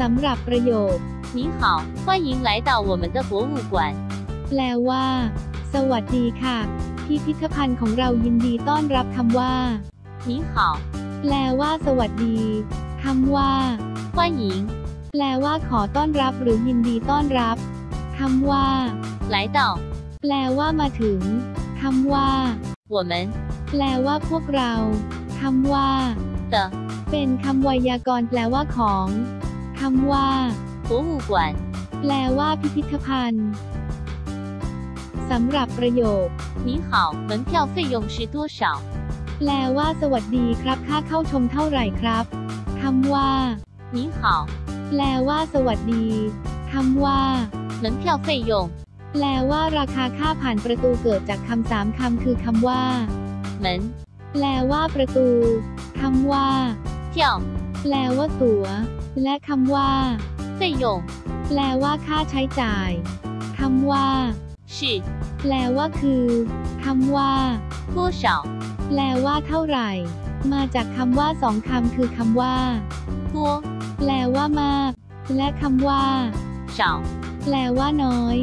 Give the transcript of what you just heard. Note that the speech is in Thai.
สำหรับประโยค 你好，欢迎来到我们的博物馆。 แปลว่า สวัสดีค่ะ พิพิธภัณฑ์ของเรายินดีต้อนรับคำว่า 你好， แปลว่า สวัสดีคำว่า 欢迎 แปลว่าขอต้อนรับหรือยินดีต้อนรับคำว่า 来到 แปลว่ามาถึงคำว่า 我们 แปลว่าพวกเราคำว่า 的 เป็นคำไวยากรณ์แปลว่าของ คำว่า 博物馆。 แปลว่าพิพิธภัณฑ์สำหรับประโยค 你好，门票费用是多少？ แปลว่า สวัสดีครับค่าเข้าชมเท่าไหร่ครับคำว่า 你好， แปลว่า สวัสดีคำว่า 门票费用 แปลว่า ราคาค่าผ่านประตูเกิดจากคำสามคำคือคำว่า 门 แปลว่า ประตูคำว่า 票 แปลว่า ตั๋ว และคำว่า 费用 แปลว่า ค่าใช้จ่ายคำว่า 是 แปลว่าคือคำว่า 多少？ แปลว่าเท่าไหร่ มาจากคำว่าสองคำคือคำว่า 多 แปลว่ามาก และคำว่า 少？ แปลว่าน้อย